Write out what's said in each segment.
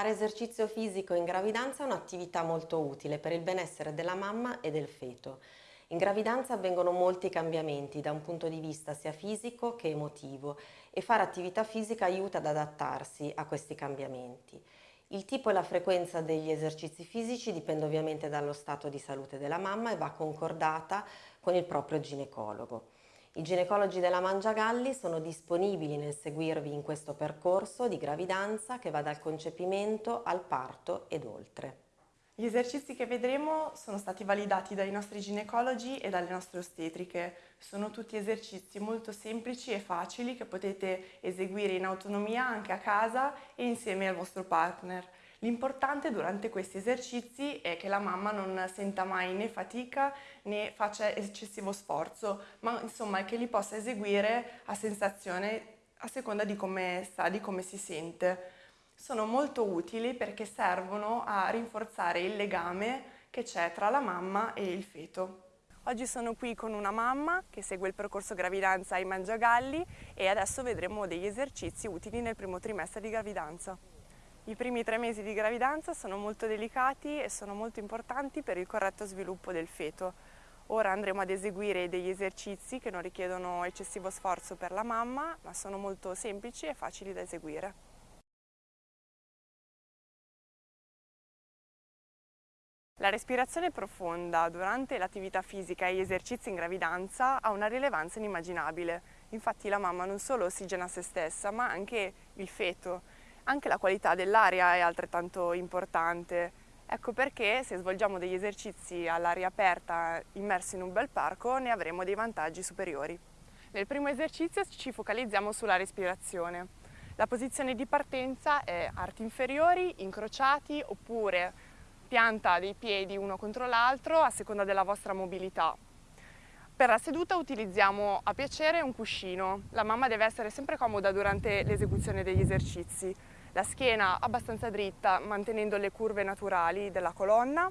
Fare esercizio fisico in gravidanza è un'attività molto utile per il benessere della mamma e del feto. In gravidanza avvengono molti cambiamenti da un punto di vista sia fisico che emotivo e fare attività fisica aiuta ad adattarsi a questi cambiamenti. Il tipo e la frequenza degli esercizi fisici dipende ovviamente dallo stato di salute della mamma e va concordata con il proprio ginecologo. I ginecologi della Mangiagalli sono disponibili nel seguirvi in questo percorso di gravidanza che va dal concepimento al parto ed oltre. Gli esercizi che vedremo sono stati validati dai nostri ginecologi e dalle nostre ostetriche. Sono tutti esercizi molto semplici e facili che potete eseguire in autonomia anche a casa e insieme al vostro partner. L'importante durante questi esercizi è che la mamma non senta mai né fatica né faccia eccessivo sforzo, ma insomma che li possa eseguire a sensazione a seconda di come sta, di come si sente. Sono molto utili perché servono a rinforzare il legame che c'è tra la mamma e il feto. Oggi sono qui con una mamma che segue il percorso gravidanza ai Mangiagalli e adesso vedremo degli esercizi utili nel primo trimestre di gravidanza. I primi tre mesi di gravidanza sono molto delicati e sono molto importanti per il corretto sviluppo del feto. Ora andremo ad eseguire degli esercizi che non richiedono eccessivo sforzo per la mamma, ma sono molto semplici e facili da eseguire. La respirazione profonda durante l'attività fisica e gli esercizi in gravidanza ha una rilevanza inimmaginabile. Infatti la mamma non solo ossigena se stessa, ma anche il feto anche la qualità dell'aria è altrettanto importante. Ecco perché se svolgiamo degli esercizi all'aria aperta immersi in un bel parco ne avremo dei vantaggi superiori. Nel primo esercizio ci focalizziamo sulla respirazione. La posizione di partenza è arti inferiori, incrociati oppure pianta dei piedi uno contro l'altro a seconda della vostra mobilità. Per la seduta utilizziamo a piacere un cuscino. La mamma deve essere sempre comoda durante l'esecuzione degli esercizi. La schiena abbastanza dritta mantenendo le curve naturali della colonna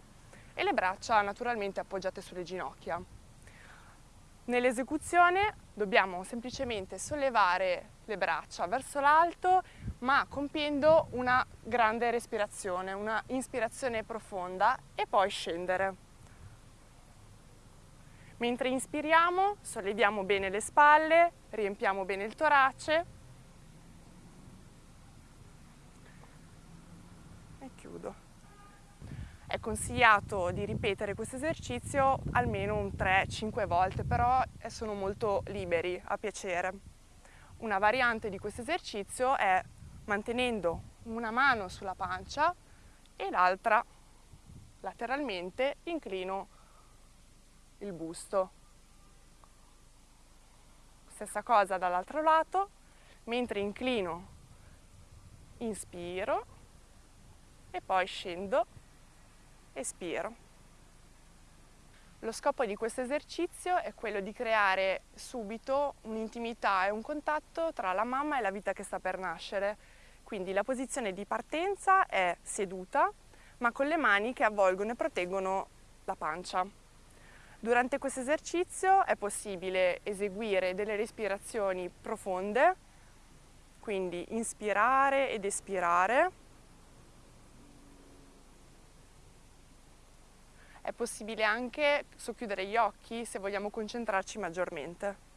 e le braccia naturalmente appoggiate sulle ginocchia. Nell'esecuzione dobbiamo semplicemente sollevare le braccia verso l'alto ma compiendo una grande respirazione, una ispirazione profonda e poi scendere. Mentre inspiriamo, solleviamo bene le spalle, riempiamo bene il torace e chiudo. È consigliato di ripetere questo esercizio almeno un 3-5 volte, però sono molto liberi, a piacere. Una variante di questo esercizio è mantenendo una mano sulla pancia e l'altra lateralmente inclino il busto. Stessa cosa dall'altro lato, mentre inclino, inspiro e poi scendo, espiro. Lo scopo di questo esercizio è quello di creare subito un'intimità e un contatto tra la mamma e la vita che sta per nascere. Quindi la posizione di partenza è seduta, ma con le mani che avvolgono e proteggono la pancia. Durante questo esercizio è possibile eseguire delle respirazioni profonde, quindi inspirare ed espirare. È possibile anche socchiudere gli occhi se vogliamo concentrarci maggiormente.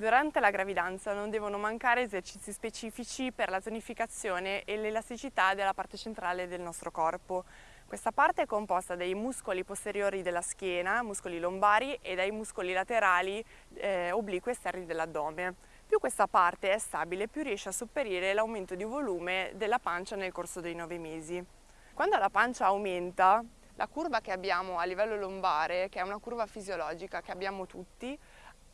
Durante la gravidanza non devono mancare esercizi specifici per la tonificazione e l'elasticità della parte centrale del nostro corpo. Questa parte è composta dai muscoli posteriori della schiena, muscoli lombari e dai muscoli laterali eh, obliqui esterni dell'addome. Più questa parte è stabile, più riesce a sopperire l'aumento di volume della pancia nel corso dei nove mesi. Quando la pancia aumenta, la curva che abbiamo a livello lombare, che è una curva fisiologica che abbiamo tutti,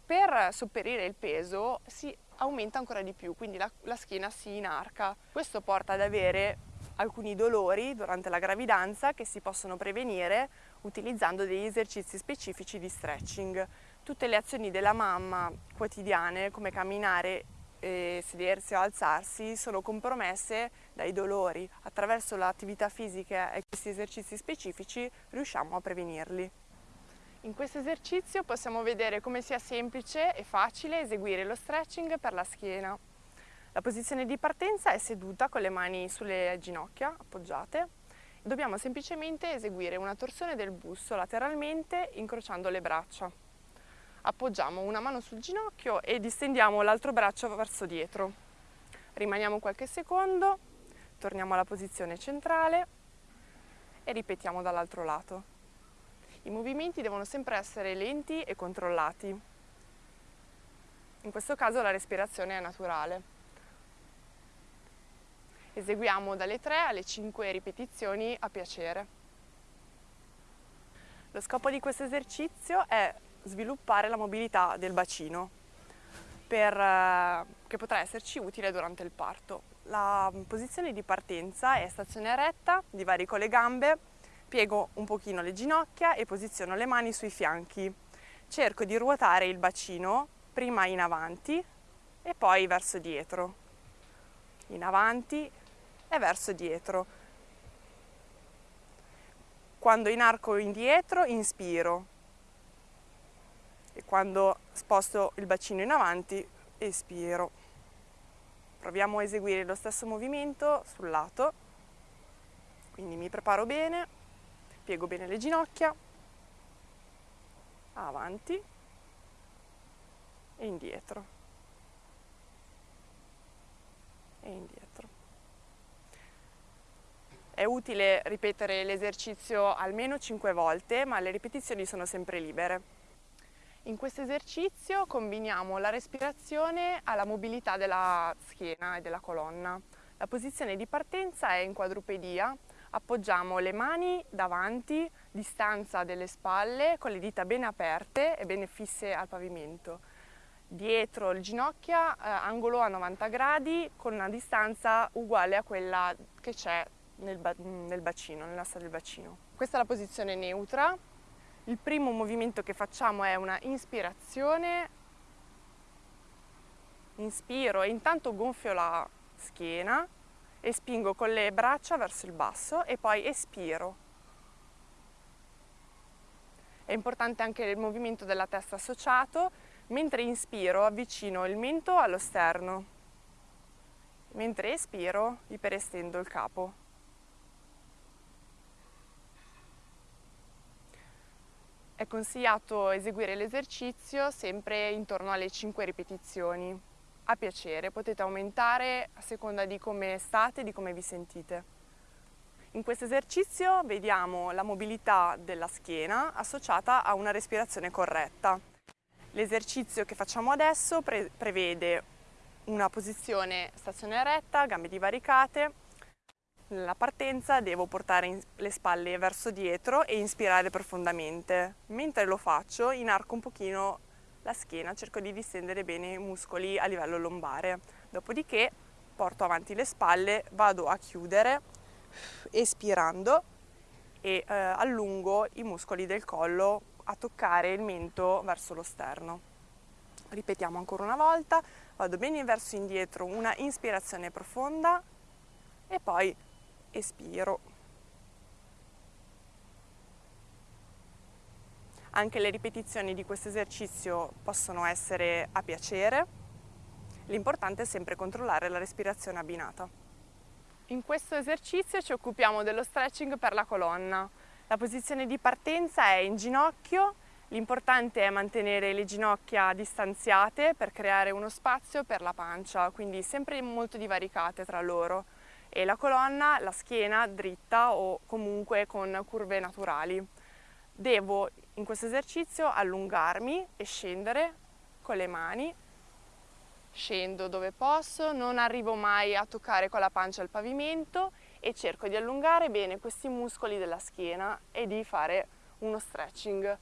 per sopperire il peso si aumenta ancora di più, quindi la, la schiena si inarca. Questo porta ad avere alcuni dolori durante la gravidanza che si possono prevenire utilizzando degli esercizi specifici di stretching. Tutte le azioni della mamma quotidiane come camminare, eh, sedersi o alzarsi sono compromesse dai dolori. Attraverso l'attività fisica e questi esercizi specifici riusciamo a prevenirli. In questo esercizio possiamo vedere come sia semplice e facile eseguire lo stretching per la schiena. La posizione di partenza è seduta con le mani sulle ginocchia appoggiate. Dobbiamo semplicemente eseguire una torsione del busto lateralmente incrociando le braccia. Appoggiamo una mano sul ginocchio e distendiamo l'altro braccio verso dietro. Rimaniamo qualche secondo, torniamo alla posizione centrale e ripetiamo dall'altro lato. I movimenti devono sempre essere lenti e controllati. In questo caso la respirazione è naturale. Eseguiamo dalle 3 alle 5 ripetizioni a piacere. Lo scopo di questo esercizio è sviluppare la mobilità del bacino per, eh, che potrà esserci utile durante il parto. La posizione di partenza è stazione retta, divarico le gambe Piego un pochino le ginocchia e posiziono le mani sui fianchi. Cerco di ruotare il bacino prima in avanti e poi verso dietro. In avanti e verso dietro. Quando inarco indietro inspiro e quando sposto il bacino in avanti espiro. Proviamo a eseguire lo stesso movimento sul lato. Quindi mi preparo bene piego bene le ginocchia, avanti e indietro e indietro. È utile ripetere l'esercizio almeno 5 volte, ma le ripetizioni sono sempre libere. In questo esercizio combiniamo la respirazione alla mobilità della schiena e della colonna. La posizione di partenza è in quadrupedia, appoggiamo le mani davanti, distanza delle spalle, con le dita bene aperte e bene fisse al pavimento. Dietro le ginocchia, eh, angolo a 90 gradi, con una distanza uguale a quella che c'è nel, ba nel bacino, nell'asta del bacino. Questa è la posizione neutra. Il primo movimento che facciamo è una inspirazione, inspiro e intanto gonfio la schiena, e spingo con le braccia verso il basso e poi espiro. È importante anche il movimento della testa associato, mentre inspiro avvicino il mento allo sterno, mentre espiro iperestendo il capo. È consigliato eseguire l'esercizio sempre intorno alle 5 ripetizioni a piacere, potete aumentare a seconda di come state di come vi sentite. In questo esercizio vediamo la mobilità della schiena associata a una respirazione corretta. L'esercizio che facciamo adesso pre prevede una posizione stazione retta, gambe divaricate. Nella partenza devo portare le spalle verso dietro e inspirare profondamente. Mentre lo faccio inarco un pochino la schiena, cerco di distendere bene i muscoli a livello lombare. Dopodiché porto avanti le spalle, vado a chiudere espirando e eh, allungo i muscoli del collo a toccare il mento verso lo sterno. Ripetiamo ancora una volta, vado bene verso indietro, una inspirazione profonda e poi espiro. Anche le ripetizioni di questo esercizio possono essere a piacere, l'importante è sempre controllare la respirazione abbinata. In questo esercizio ci occupiamo dello stretching per la colonna. La posizione di partenza è in ginocchio, l'importante è mantenere le ginocchia distanziate per creare uno spazio per la pancia, quindi sempre molto divaricate tra loro e la colonna, la schiena dritta o comunque con curve naturali. Devo in questo esercizio allungarmi e scendere con le mani, scendo dove posso, non arrivo mai a toccare con la pancia il pavimento e cerco di allungare bene questi muscoli della schiena e di fare uno stretching.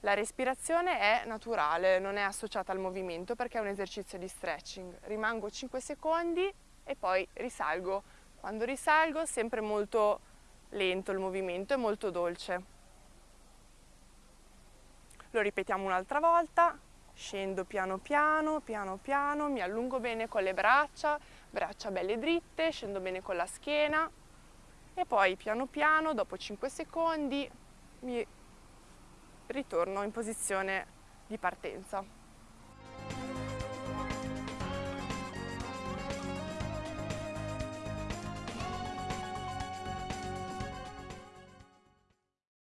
La respirazione è naturale, non è associata al movimento perché è un esercizio di stretching. Rimango 5 secondi e poi risalgo. Quando risalgo sempre molto lento il movimento e molto dolce. Lo ripetiamo un'altra volta, scendo piano piano, piano piano, mi allungo bene con le braccia, braccia belle dritte, scendo bene con la schiena e poi piano piano, dopo 5 secondi, mi ritorno in posizione di partenza.